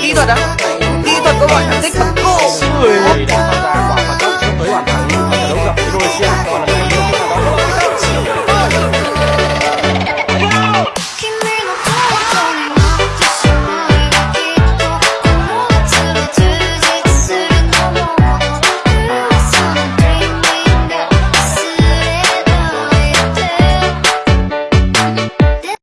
第一段的，第一段昨晚谁看？